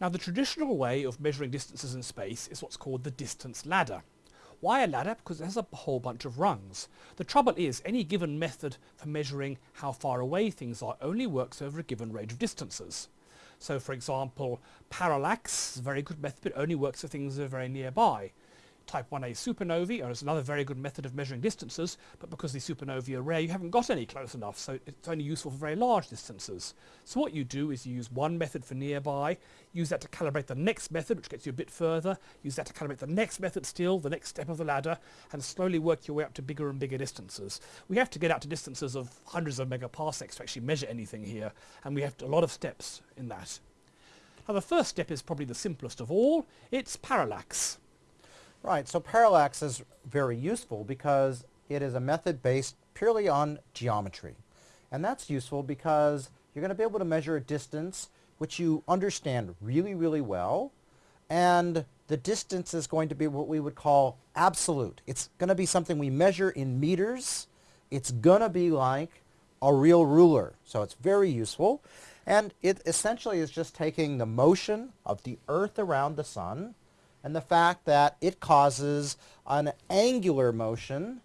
Now the traditional way of measuring distances in space is what's called the distance ladder. Why a ladder? Because it has a whole bunch of rungs. The trouble is any given method for measuring how far away things are only works over a given range of distances. So for example, parallax is a very good method but only works for things that are very nearby type 1a supernovae is another very good method of measuring distances, but because the supernovae are rare, you haven't got any close enough, so it's only useful for very large distances. So what you do is you use one method for nearby, use that to calibrate the next method, which gets you a bit further, use that to calibrate the next method still, the next step of the ladder, and slowly work your way up to bigger and bigger distances. We have to get out to distances of hundreds of megaparsecs to actually measure anything here, and we have to, a lot of steps in that. Now the first step is probably the simplest of all, it's parallax. Right, so parallax is very useful because it is a method based purely on geometry. And that's useful because you're going to be able to measure a distance which you understand really, really well. And the distance is going to be what we would call absolute. It's going to be something we measure in meters. It's going to be like a real ruler. So it's very useful. And it essentially is just taking the motion of the Earth around the sun and the fact that it causes an angular motion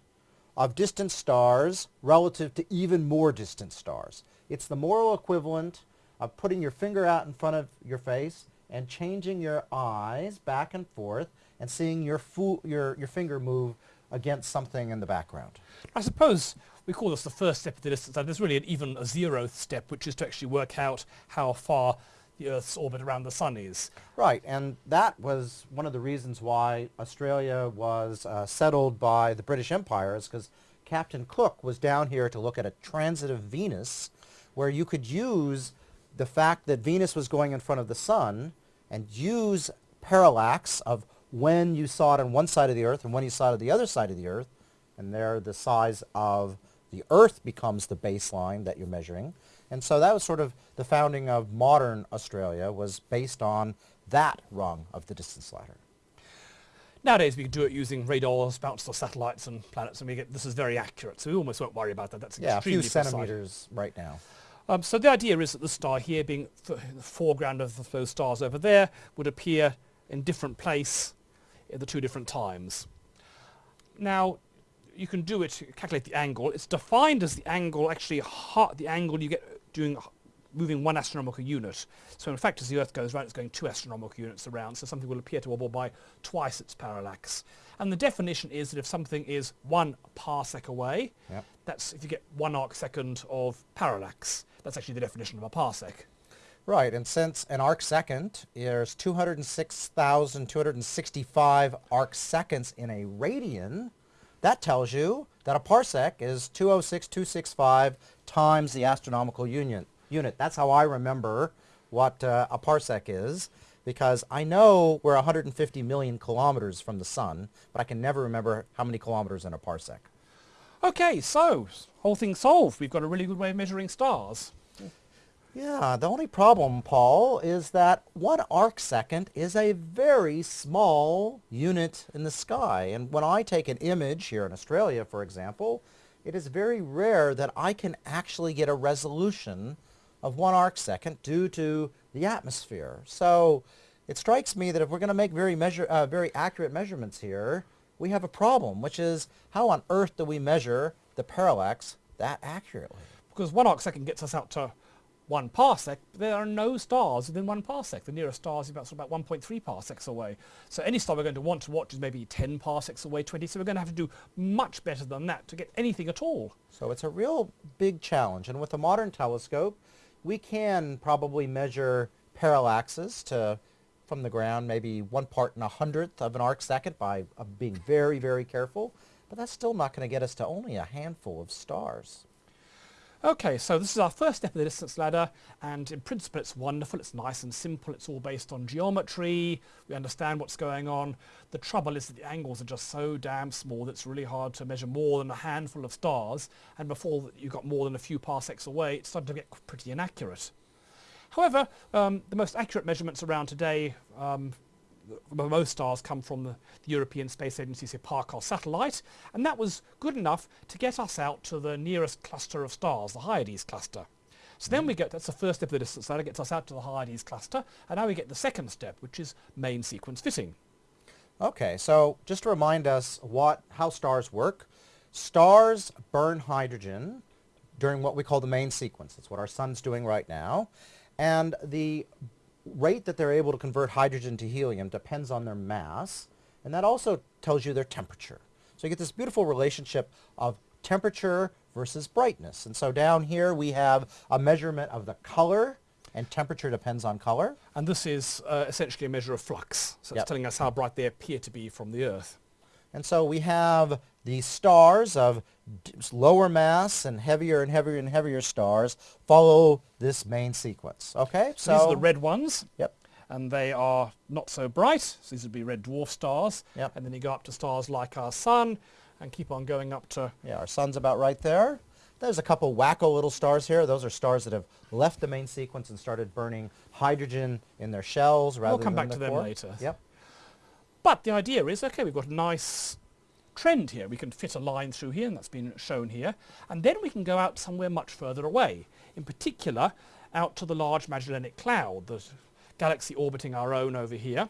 of distant stars relative to even more distant stars. It's the moral equivalent of putting your finger out in front of your face and changing your eyes back and forth and seeing your, your, your finger move against something in the background. I suppose we call this the first step of the distance. There's really an, even a zeroth step, which is to actually work out how far the Earth's orbit around the Sun is. Right, and that was one of the reasons why Australia was uh, settled by the British Empire is because Captain Cook was down here to look at a transit of Venus where you could use the fact that Venus was going in front of the Sun and use parallax of when you saw it on one side of the Earth and when you saw it on the other side of the Earth, and there the size of the Earth becomes the baseline that you're measuring. And so that was sort of the founding of modern Australia was based on that rung of the distance ladder. Nowadays we can do it using radars bounced off satellites and planets and we get this is very accurate so we almost won't worry about that. That's yeah, a few centimeters right now. Um, so the idea is that the star here being the foreground of those stars over there would appear in different place at the two different times. Now you can do it, calculate the angle. It's defined as the angle, actually the angle you get doing moving one astronomical unit. So in fact, as the Earth goes around, it's going two astronomical units around, so something will appear to wobble by twice its parallax. And the definition is that if something is one parsec away, yep. that's if you get one arc second of parallax. That's actually the definition of a parsec. Right, and since an arc second is 206,265 arc seconds in a radian, that tells you that a parsec is 206,265 times the astronomical union, unit. That's how I remember what uh, a parsec is because I know we're 150 million kilometers from the sun, but I can never remember how many kilometers in a parsec. Okay, so whole thing solved. We've got a really good way of measuring stars. Yeah, the only problem, Paul, is that one arc second is a very small unit in the sky. And when I take an image here in Australia, for example, it is very rare that I can actually get a resolution of one arc second due to the atmosphere. So it strikes me that if we're going to make very, measure, uh, very accurate measurements here, we have a problem, which is how on earth do we measure the parallax that accurately? Because one arc second gets us out to one parsec, there are no stars within one parsec. The nearest star is about, about 1.3 parsecs away. So any star we're going to want to watch is maybe 10 parsecs away, 20, so we're going to have to do much better than that to get anything at all. So it's a real big challenge, and with a modern telescope, we can probably measure parallaxes to from the ground, maybe one part in a hundredth of an arc second by uh, being very, very careful, but that's still not going to get us to only a handful of stars. Okay, so this is our first step of the distance ladder, and in principle it's wonderful, it's nice and simple, it's all based on geometry, we understand what's going on. The trouble is that the angles are just so damn small that it's really hard to measure more than a handful of stars, and before you got more than a few parsecs away, it started to get pretty inaccurate. However, um, the most accurate measurements around today um, most stars come from the, the European Space Agency's Hipparcos satellite, and that was good enough to get us out to the nearest cluster of stars, the Hyades cluster. So then we mm. get, that's the first step of the distance ladder, gets us out to the Hyades cluster, and now we get the second step, which is main sequence fitting. Okay, so just to remind us what how stars work, stars burn hydrogen during what we call the main sequence. That's what our sun's doing right now. And the rate that they're able to convert hydrogen to helium depends on their mass, and that also tells you their temperature. So you get this beautiful relationship of temperature versus brightness. And so down here we have a measurement of the color, and temperature depends on color. And this is uh, essentially a measure of flux. So Yep. it's telling us how bright they appear to be from the Earth. And so we have the stars of lower mass and heavier and heavier and heavier stars follow this main sequence. Okay, so These are the red ones. Yep. And they are not so bright. So these would be red dwarf stars. Yep. And then you go up to stars like our sun and keep on going up to Yeah, our sun's about right there. There's a couple wacko little stars here. Those are stars that have left the main sequence and started burning hydrogen in their shells rather We'll come back to them later. Yep. But the idea is, okay, we've got a nice trend here. We can fit a line through here, and that's been shown here. And then we can go out somewhere much further away. In particular, out to the Large Magellanic Cloud, the galaxy orbiting our own over here.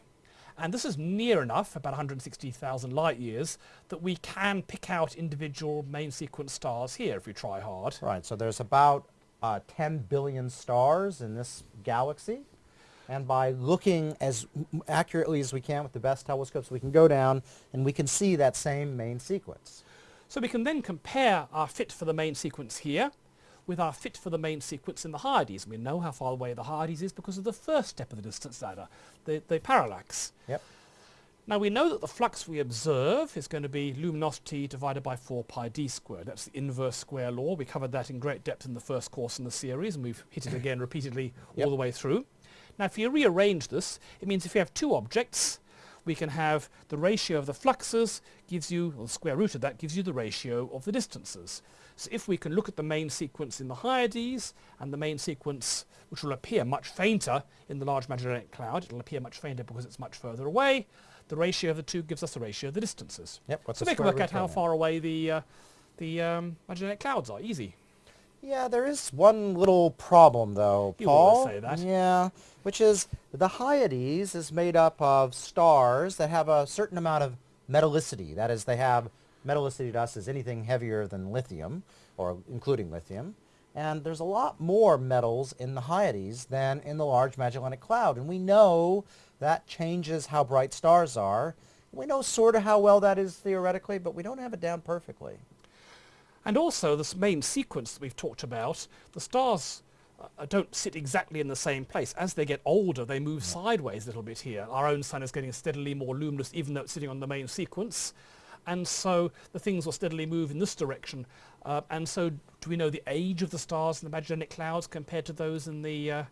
And this is near enough, about 160,000 light years, that we can pick out individual main sequence stars here if we try hard. Right, so there's about uh, 10 billion stars in this galaxy. And by looking as accurately as we can with the best telescopes, we can go down and we can see that same main sequence. So we can then compare our fit for the main sequence here with our fit for the main sequence in the Hyades. We know how far away the Hyades is because of the first step of the distance ladder, the, the parallax. Yep. Now we know that the flux we observe is going to be luminosity divided by 4 pi d squared. That's the inverse square law. We covered that in great depth in the first course in the series and we've hit it again repeatedly Yep. all the way through. Now if you rearrange this, it means if you have two objects, we can have the ratio of the fluxes gives you, or the square root of that gives you the ratio of the distances. So if we can look at the main sequence in the Hyades and the main sequence which will appear much fainter in the Large Magellanic Cloud, it'll appear much fainter because it's much further away, the ratio of the two gives us the ratio of the distances. Yep, what's so the we can work out how far away the, uh, the um, Magellanic Clouds are, easy. Yeah, there is one little problem though, You Paul. always say that. Yeah, which is the Hyades is made up of stars that have a certain amount of metallicity. That is, they have metallicity to us is anything heavier than lithium, or including lithium. And there's a lot more metals in the Hyades than in the Large Magellanic Cloud. And we know that changes how bright stars are. We know sort of how well that is theoretically, but we don't have it down perfectly. And also this main sequence that we've talked about, the stars uh, don't sit exactly in the same place. As they get older, they move sideways a little bit here. Our own sun is getting steadily more luminous even though it's sitting on the main sequence. And so the things will steadily move in this direction. Uh, and so do we know the age of the stars in the Magellanic Clouds compared to those in the, uh,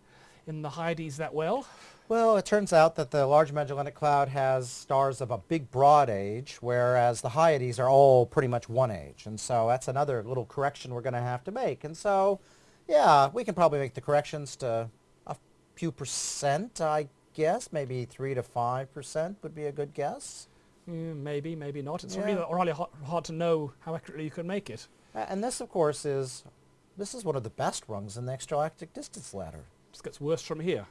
in the Hyades that well? Well, it turns out that the Large Magellanic Cloud has stars of a big broad age, whereas the Hyades are all pretty much one age. And so that's another little correction we're going to have to make. And so, yeah, we can probably make the corrections to a few percent, I guess. Maybe 3 to 5% would be a good guess. Mm, maybe, maybe not. It's Yeah. really, really hard, hard to know how accurately you can make it. And this, of course, is this is one of the best rungs in the extragalactic distance ladder. Just gets worse from here.